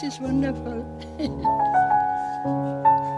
this is wonderful.